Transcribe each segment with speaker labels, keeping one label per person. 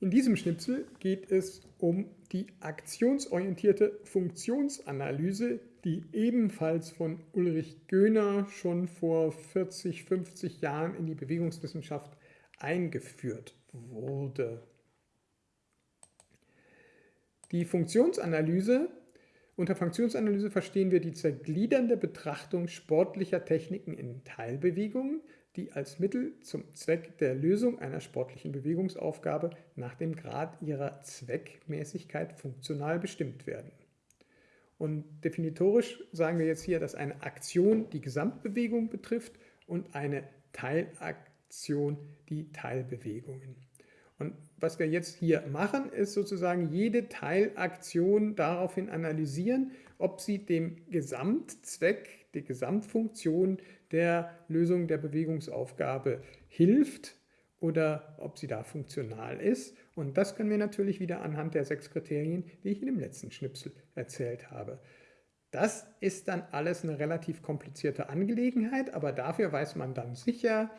Speaker 1: In diesem Schnipsel geht es um die aktionsorientierte Funktionsanalyse, die ebenfalls von Ulrich Göhner schon vor 40, 50 Jahren in die Bewegungswissenschaft eingeführt wurde. Die Funktionsanalyse, unter Funktionsanalyse verstehen wir die zergliedernde Betrachtung sportlicher Techniken in Teilbewegungen, die als Mittel zum Zweck der Lösung einer sportlichen Bewegungsaufgabe nach dem Grad ihrer Zweckmäßigkeit funktional bestimmt werden. Und definitorisch sagen wir jetzt hier, dass eine Aktion die Gesamtbewegung betrifft und eine Teilaktion die Teilbewegungen. Und was wir jetzt hier machen, ist sozusagen jede Teilaktion daraufhin analysieren, ob sie dem Gesamtzweck, der Gesamtfunktion der Lösung der Bewegungsaufgabe hilft oder ob sie da funktional ist. Und das können wir natürlich wieder anhand der sechs Kriterien, die ich in dem letzten Schnipsel erzählt habe. Das ist dann alles eine relativ komplizierte Angelegenheit, aber dafür weiß man dann sicher,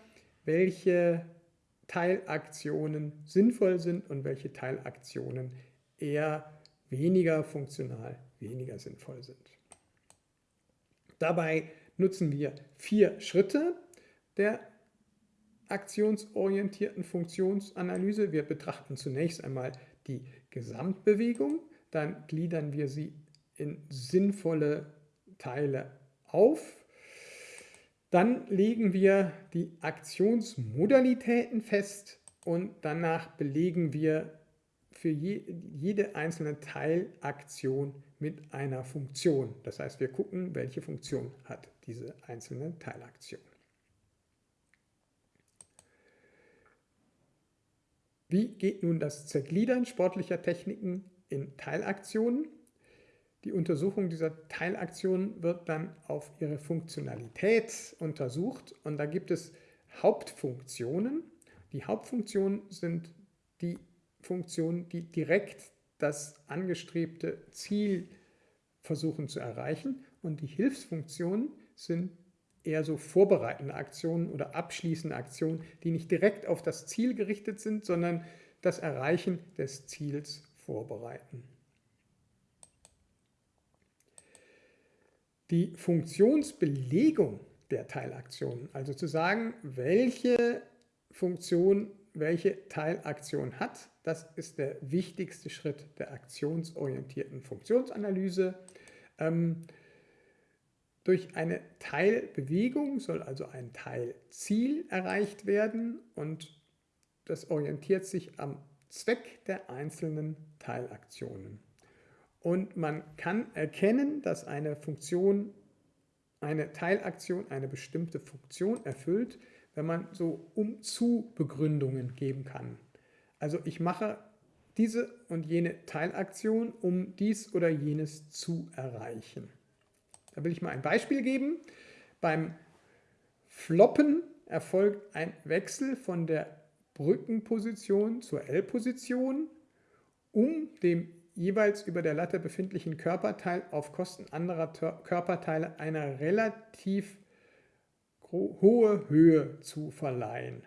Speaker 1: welche Teilaktionen sinnvoll sind und welche Teilaktionen eher weniger funktional, weniger sinnvoll sind. Dabei nutzen wir vier Schritte der aktionsorientierten Funktionsanalyse. Wir betrachten zunächst einmal die Gesamtbewegung, dann gliedern wir sie in sinnvolle Teile auf. Dann legen wir die Aktionsmodalitäten fest und danach belegen wir für je, jede einzelne Teilaktion mit einer Funktion. Das heißt, wir gucken, welche Funktion hat diese einzelne Teilaktion. Wie geht nun das Zergliedern sportlicher Techniken in Teilaktionen? Die Untersuchung dieser Teilaktionen wird dann auf ihre Funktionalität untersucht und da gibt es Hauptfunktionen. Die Hauptfunktionen sind die Funktionen, die direkt das angestrebte Ziel versuchen zu erreichen und die Hilfsfunktionen sind eher so vorbereitende Aktionen oder abschließende Aktionen, die nicht direkt auf das Ziel gerichtet sind, sondern das Erreichen des Ziels vorbereiten. Die Funktionsbelegung der Teilaktionen, also zu sagen, welche Funktion welche Teilaktion hat, das ist der wichtigste Schritt der aktionsorientierten Funktionsanalyse. Ähm, durch eine Teilbewegung soll also ein Teilziel erreicht werden und das orientiert sich am Zweck der einzelnen Teilaktionen. Und man kann erkennen, dass eine Funktion, eine Teilaktion eine bestimmte Funktion erfüllt, wenn man so Um-Zu-Begründungen geben kann. Also ich mache diese und jene Teilaktion, um dies oder jenes zu erreichen. Da will ich mal ein Beispiel geben. Beim Floppen erfolgt ein Wechsel von der Brückenposition zur L-Position, um dem jeweils über der Latte befindlichen Körperteil auf Kosten anderer Körperteile eine relativ hohe Höhe zu verleihen.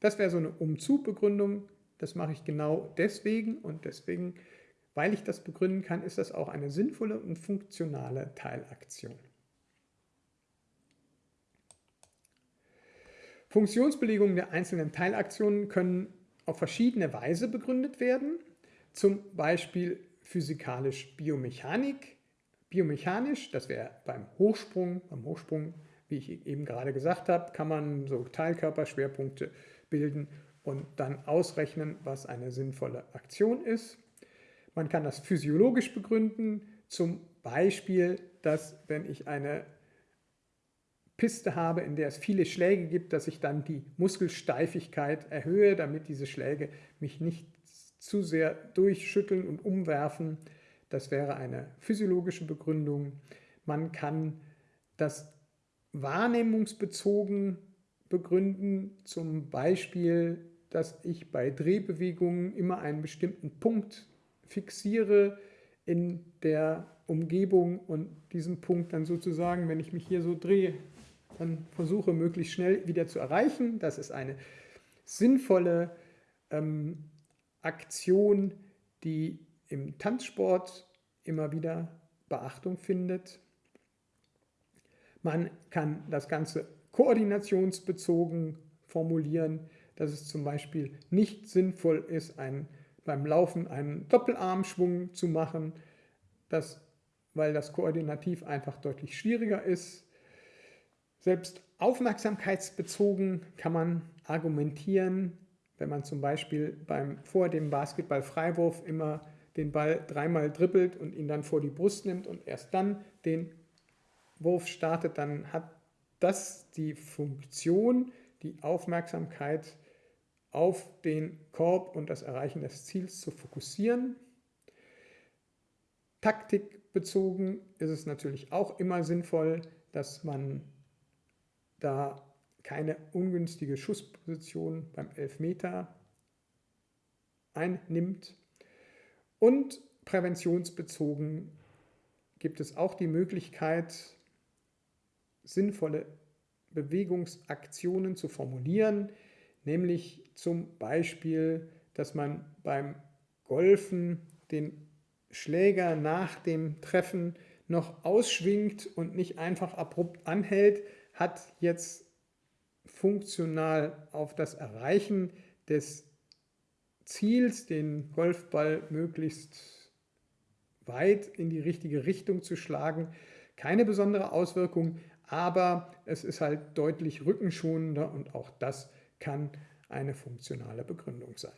Speaker 1: Das wäre so eine Umzugbegründung. Das mache ich genau deswegen und deswegen weil ich das begründen kann, ist das auch eine sinnvolle und funktionale Teilaktion. Funktionsbelegungen der einzelnen Teilaktionen können auf verschiedene Weise begründet werden, zum Beispiel physikalisch-biomechanik. Biomechanisch, das wäre beim Hochsprung, beim Hochsprung, wie ich eben gerade gesagt habe, kann man so Teilkörperschwerpunkte bilden und dann ausrechnen, was eine sinnvolle Aktion ist. Man kann das physiologisch begründen, zum Beispiel, dass wenn ich eine Piste habe, in der es viele Schläge gibt, dass ich dann die Muskelsteifigkeit erhöhe, damit diese Schläge mich nicht zu sehr durchschütteln und umwerfen. Das wäre eine physiologische Begründung. Man kann das wahrnehmungsbezogen begründen, zum Beispiel, dass ich bei Drehbewegungen immer einen bestimmten Punkt fixiere in der Umgebung und diesen Punkt dann sozusagen, wenn ich mich hier so drehe, dann versuche möglichst schnell wieder zu erreichen. Das ist eine sinnvolle ähm, Aktion, die im Tanzsport immer wieder Beachtung findet. Man kann das Ganze koordinationsbezogen formulieren, dass es zum Beispiel nicht sinnvoll ist, ein, beim Laufen einen Doppelarmschwung zu machen, das, weil das koordinativ einfach deutlich schwieriger ist. Selbst aufmerksamkeitsbezogen kann man argumentieren, wenn man zum Beispiel beim, vor dem Basketballfreiwurf immer den Ball dreimal dribbelt und ihn dann vor die Brust nimmt und erst dann den Wurf startet, dann hat das die Funktion, die Aufmerksamkeit auf den Korb und das Erreichen des Ziels zu fokussieren. Taktikbezogen ist es natürlich auch immer sinnvoll, dass man da keine ungünstige Schussposition beim Elfmeter einnimmt. Und präventionsbezogen gibt es auch die Möglichkeit, sinnvolle Bewegungsaktionen zu formulieren, nämlich zum Beispiel, dass man beim Golfen den Schläger nach dem Treffen noch ausschwingt und nicht einfach abrupt anhält, hat jetzt funktional auf das Erreichen des Ziels, den Golfball möglichst weit in die richtige Richtung zu schlagen, keine besondere Auswirkung, aber es ist halt deutlich rückenschonender und auch das kann eine funktionale Begründung sein.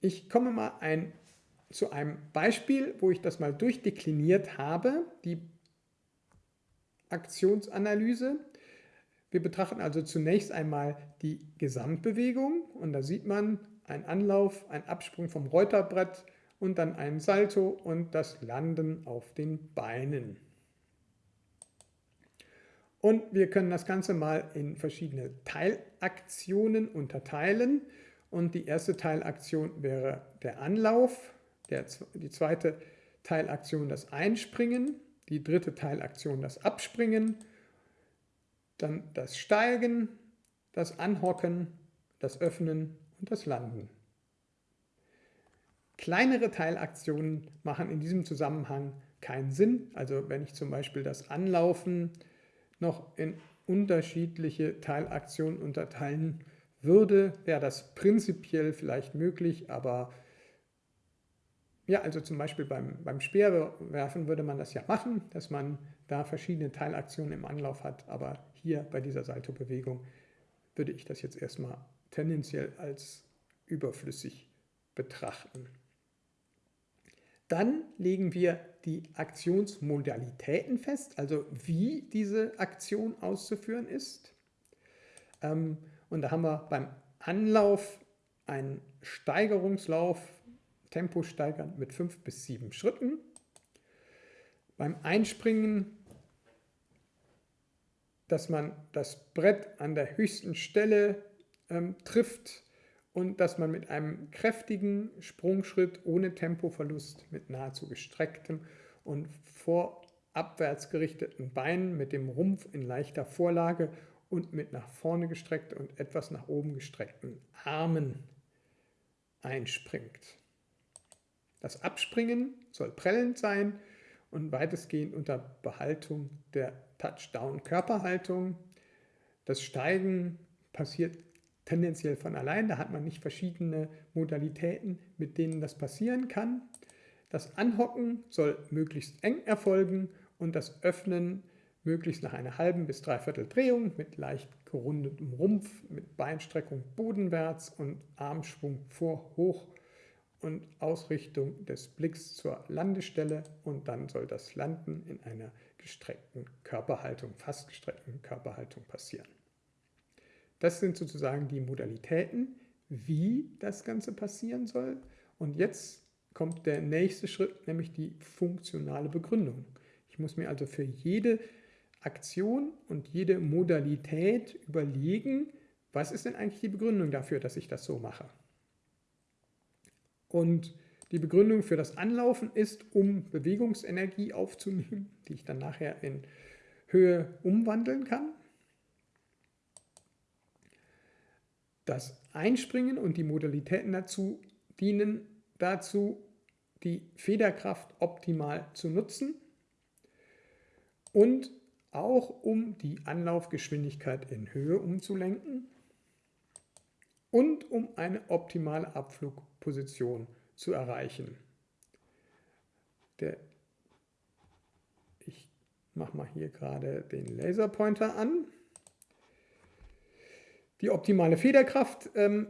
Speaker 1: Ich komme mal ein, zu einem Beispiel, wo ich das mal durchdekliniert habe, die Aktionsanalyse. Wir betrachten also zunächst einmal die Gesamtbewegung und da sieht man ein Anlauf, ein Absprung vom Reuterbrett und dann ein Salto und das Landen auf den Beinen. Und wir können das Ganze mal in verschiedene Teilaktionen unterteilen. Und die erste Teilaktion wäre der Anlauf, der, die zweite Teilaktion das Einspringen, die dritte Teilaktion das Abspringen, dann das Steigen, das Anhocken, das Öffnen und das Landen. Kleinere Teilaktionen machen in diesem Zusammenhang keinen Sinn. Also wenn ich zum Beispiel das Anlaufen noch in unterschiedliche Teilaktionen unterteilen würde, wäre das prinzipiell vielleicht möglich, aber ja, also zum Beispiel beim, beim Speerwerfen würde man das ja machen, dass man da verschiedene Teilaktionen im Anlauf hat, aber hier bei dieser Salto-Bewegung würde ich das jetzt erstmal tendenziell als überflüssig betrachten. Dann legen wir die Aktionsmodalitäten fest, also wie diese Aktion auszuführen ist. Ähm, und da haben wir beim Anlauf einen Steigerungslauf Tempo steigern mit fünf bis sieben Schritten. Beim Einspringen, dass man das Brett an der höchsten Stelle ähm, trifft und dass man mit einem kräftigen Sprungschritt ohne Tempoverlust mit nahezu gestrecktem und vorabwärts gerichteten Beinen mit dem Rumpf in leichter Vorlage und mit nach vorne gestreckten und etwas nach oben gestreckten Armen einspringt. Das Abspringen soll prellend sein und weitestgehend unter Behaltung der Touchdown-Körperhaltung. Das Steigen passiert tendenziell von allein, da hat man nicht verschiedene Modalitäten, mit denen das passieren kann. Das Anhocken soll möglichst eng erfolgen und das Öffnen möglichst nach einer halben bis dreiviertel Drehung mit leicht gerundetem Rumpf, mit Beinstreckung bodenwärts und Armschwung vor hoch und Ausrichtung des Blicks zur Landestelle und dann soll das Landen in einer gestreckten Körperhaltung, fast gestreckten Körperhaltung passieren. Das sind sozusagen die Modalitäten, wie das Ganze passieren soll. Und jetzt kommt der nächste Schritt, nämlich die funktionale Begründung. Ich muss mir also für jede Aktion und jede Modalität überlegen, was ist denn eigentlich die Begründung dafür, dass ich das so mache. Und die Begründung für das Anlaufen ist, um Bewegungsenergie aufzunehmen, die ich dann nachher in Höhe umwandeln kann. Das Einspringen und die Modalitäten dazu dienen dazu, die Federkraft optimal zu nutzen und auch um die Anlaufgeschwindigkeit in Höhe umzulenken und um eine optimale Abflugposition zu erreichen. Der, ich mache mal hier gerade den Laserpointer an. Die optimale Federkraft, ähm,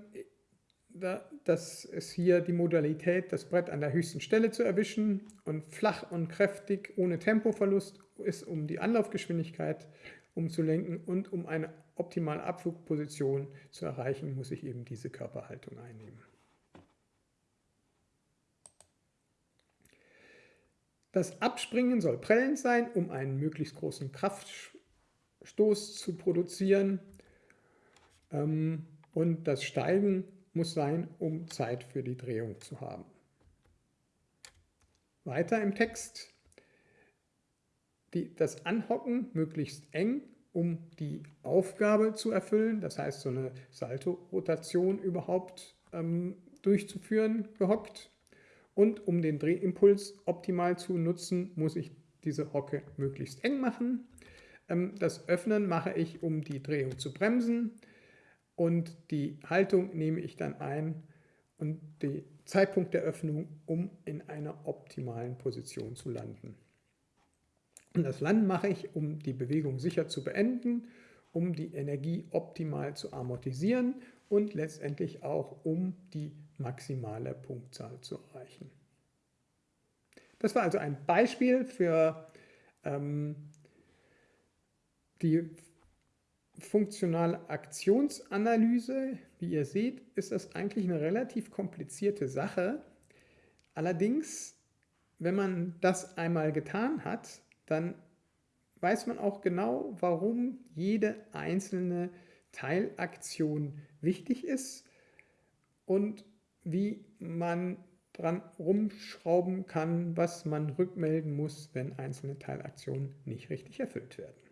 Speaker 1: da, das ist hier die Modalität, das Brett an der höchsten Stelle zu erwischen und flach und kräftig ohne Tempoverlust ist, um die Anlaufgeschwindigkeit umzulenken und um eine optimale Abflugposition zu erreichen, muss ich eben diese Körperhaltung einnehmen. Das Abspringen soll prellend sein, um einen möglichst großen Kraftstoß zu produzieren. Ähm, und das Steigen muss sein, um Zeit für die Drehung zu haben. Weiter im Text. Die, das Anhocken möglichst eng, um die Aufgabe zu erfüllen, das heißt so eine Salto-Rotation überhaupt ähm, durchzuführen, gehockt. Und um den Drehimpuls optimal zu nutzen, muss ich diese Hocke möglichst eng machen. Ähm, das Öffnen mache ich, um die Drehung zu bremsen und die Haltung nehme ich dann ein und den Zeitpunkt der Öffnung, um in einer optimalen Position zu landen. Und das Landen mache ich, um die Bewegung sicher zu beenden, um die Energie optimal zu amortisieren und letztendlich auch, um die maximale Punktzahl zu erreichen. Das war also ein Beispiel für ähm, die funktionale Aktionsanalyse, wie ihr seht, ist das eigentlich eine relativ komplizierte Sache. Allerdings, wenn man das einmal getan hat, dann weiß man auch genau, warum jede einzelne Teilaktion wichtig ist und wie man dran rumschrauben kann, was man rückmelden muss, wenn einzelne Teilaktionen nicht richtig erfüllt werden.